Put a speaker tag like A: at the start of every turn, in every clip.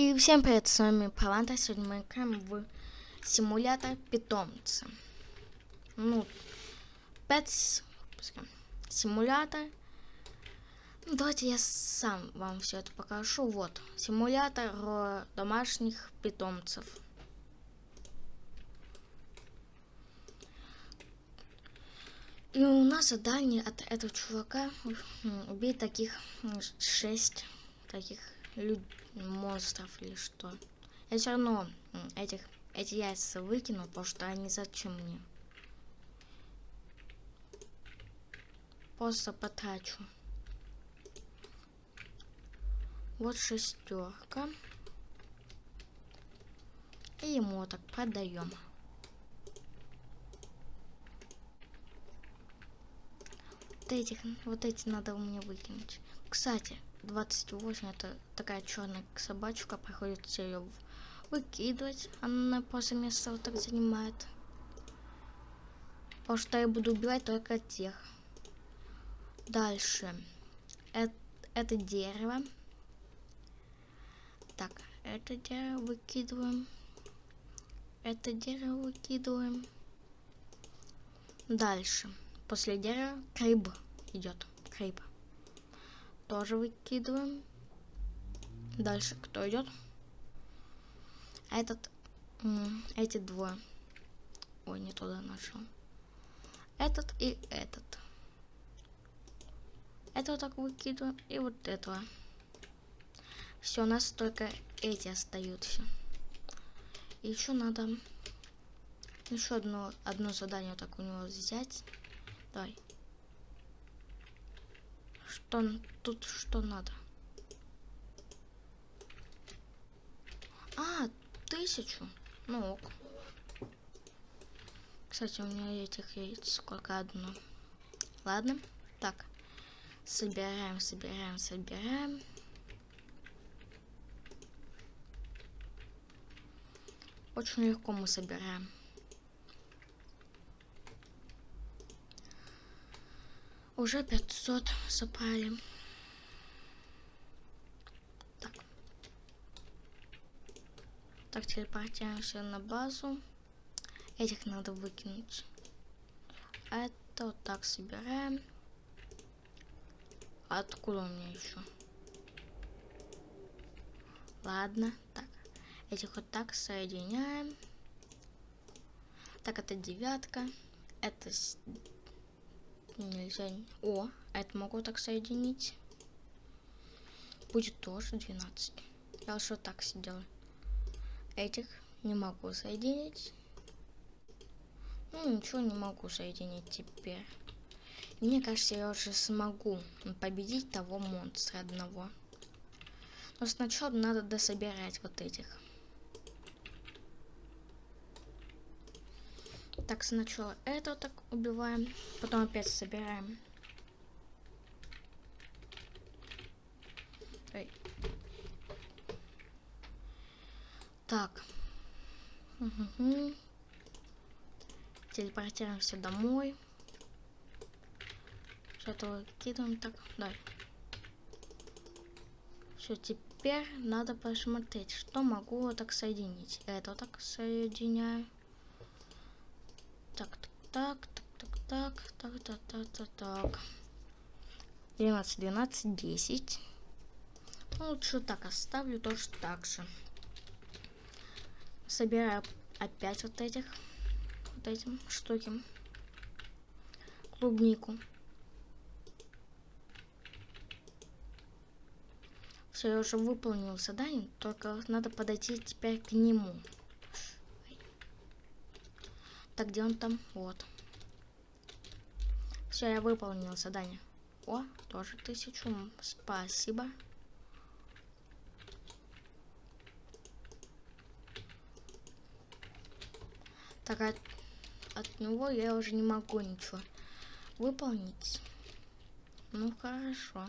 A: И всем привет, с вами Паланта. Сегодня мы играем в симулятор питомца. Ну, Pets, симулятор. Ну, давайте я сам вам все это покажу. Вот, симулятор домашних питомцев. И у нас задание от этого чувака убить таких шесть таких монстров или что. Я все равно этих, эти яйца выкину, потому что они зачем мне. Просто потрачу. Вот шестерка. И ему так продаем. Вот этих, вот эти надо у меня выкинуть. Кстати, 28 это такая черная собачка, приходится ее выкидывать. Она после места вот так занимает. Потому что я буду убивать только тех. Дальше. Это, это дерево. Так, это дерево выкидываем. Это дерево выкидываем. Дальше. После дерева криб идет. Криб тоже выкидываем. Дальше кто идет? Этот, эти двое. Ой, не туда нашел. Этот и этот. Это вот так выкидываем. И вот этого. Все, у нас только эти остаются. еще надо еще одно, одно задание так у него взять. Давай. Что тут что надо? А, тысячу. Ну ок. Кстати, у меня этих яиц сколько одно. Ладно. Так. Собираем, собираем, собираем. Очень легко мы собираем. Уже 500 собрали. Так. Так, телепортируемся на базу. Этих надо выкинуть. Это вот так собираем. Откуда у меня еще? Ладно, так. Этих вот так соединяем. Так, это девятка. Это нельзя. О, это могу так соединить. Будет тоже 12. Я уж вот так сидела. Этих не могу соединить. Ну, ничего не могу соединить теперь. Мне кажется, я уже смогу победить того монстра одного. Но сначала надо дособирать вот этих. Так, сначала это вот так убиваем, потом опять собираем. Ой. Так. Угу. Телепортируемся домой. Это выкидываем так. Давай. Все, теперь надо посмотреть, что могу так соединить. Это так соединяю так, так, так, так, так, так, так, так, так, так. 12, 12, 10. Ну, лучше так оставлю, тоже так же. Собираю опять вот этих, вот этим штуки. Клубнику. Все, я уже выполнил задание, только надо подойти теперь к нему. Так, где он там? Вот. Все, я выполнил задание. О, тоже тысячу. Спасибо. Так, от, от него я уже не могу ничего выполнить. Ну, хорошо.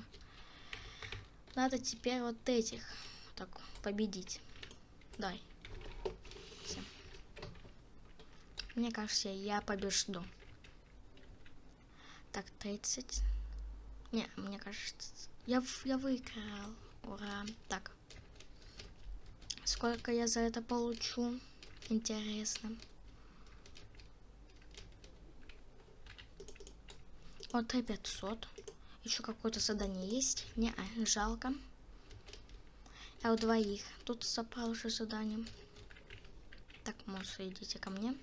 A: Надо теперь вот этих так победить. Дай. Мне кажется, я побежду. Так, 30. Не, мне кажется... Я, я выиграл. Ура. Так. сколько я за это получу. Интересно. Вот и 500. Еще какое-то задание есть? Не, а, жалко. Я у двоих. Тут собрал уже задание. Так, монстры, идите ко мне.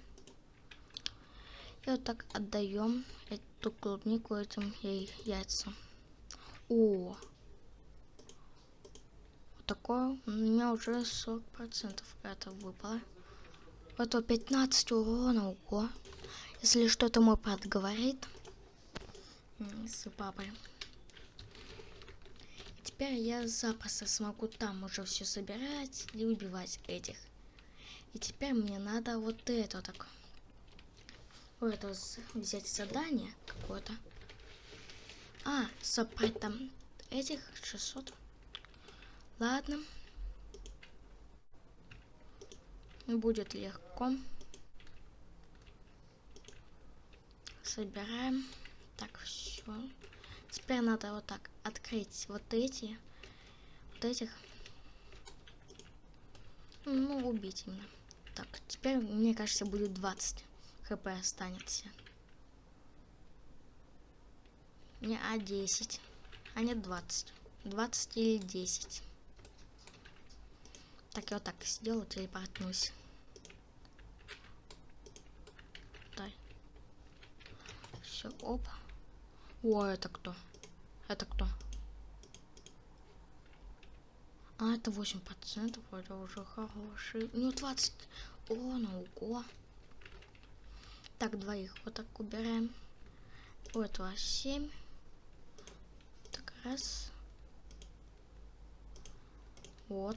A: И вот так отдаем эту клубнику этим ей яйца. О! Вот такое у меня уже 40% это выпало. Это 15 урона, ого. Если что-то мой брат говорит с папой. Теперь я запросто смогу там уже все собирать и убивать этих. И теперь мне надо вот это так. Вот это взять задание какое-то. А, собрать там этих 600. Ладно. Будет легко. Собираем. Так, все. Теперь надо вот так открыть вот эти. Вот этих. Ну, убить именно. Так, теперь, мне кажется, будет 20 хп останется. Не, а 10. А нет 20. 20 или 10. Так, я вот так сделаю, телепортнусь. Дай. Все, оп. О, это кто? Это кто? А, это 8%, это уже хороший. Ну, 20. О, ну, ого. Так, двоих вот так убираем. У этого 7. Так, раз. Вот.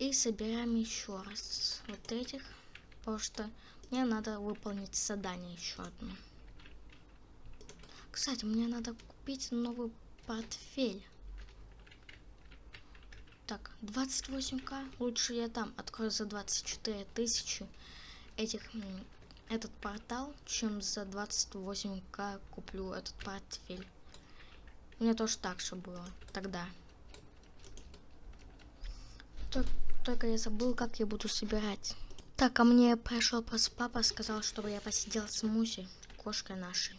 A: И собираем еще раз вот этих. Потому что мне надо выполнить задание еще одно. Кстати, мне надо купить новый портфель. Так, 28к. Лучше я там открою за 24 тысячи этих этот портал, чем за 28к куплю этот портфель. Мне тоже так же было тогда. Только, только я забыл, как я буду собирать. Так, а мне пришел просто папа, сказал, чтобы я посидел с Муси, кошкой нашей.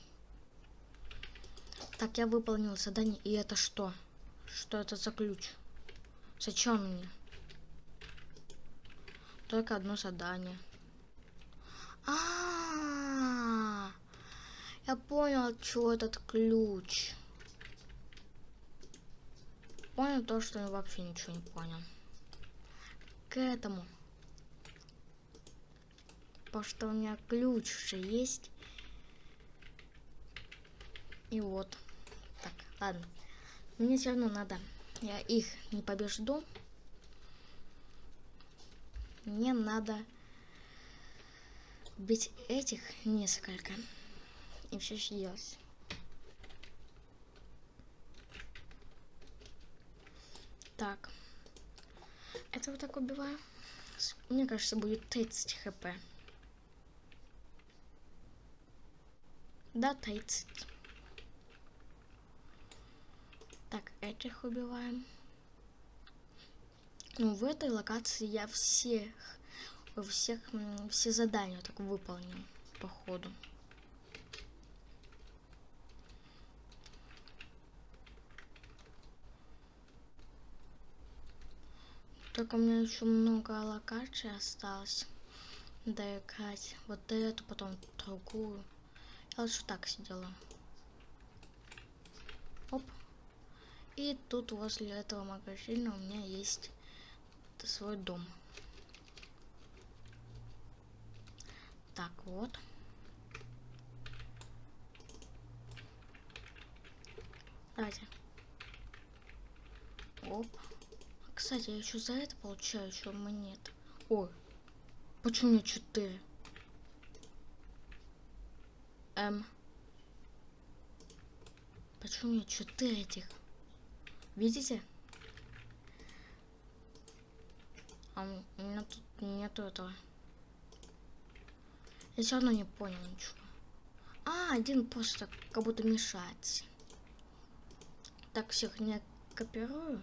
A: Так, я выполнил задание, и это что? Что это за ключ? Зачем мне? Только одно задание. А, я понял, что этот ключ. Понял то, что я вообще ничего не понял. К этому. Потому что у меня ключ же есть. И вот. Так, ладно. Мне все равно надо я их не побежду, мне надо бить этих несколько и все сделать. Так. Это вот так убиваю. Мне кажется, будет 30 хп. Да, 30. Так, этих убиваем. Ну, в этой локации я всех, всех, все задания так выполнил, походу. Только у меня еще много локаций осталось доиграть. Вот эту, потом другую. Я лучше так сидела. Оп. И тут возле этого магазина у меня есть свой дом. Так, вот. Давайте. Оп. Кстати, я еще за это получаю еще монет. Ой. Почему мне 4? Эм. Почему мне 4 этих? Видите? А у меня тут нету этого. Я все равно не понял ничего. А, один просто как будто мешать. Так, всех не копирую.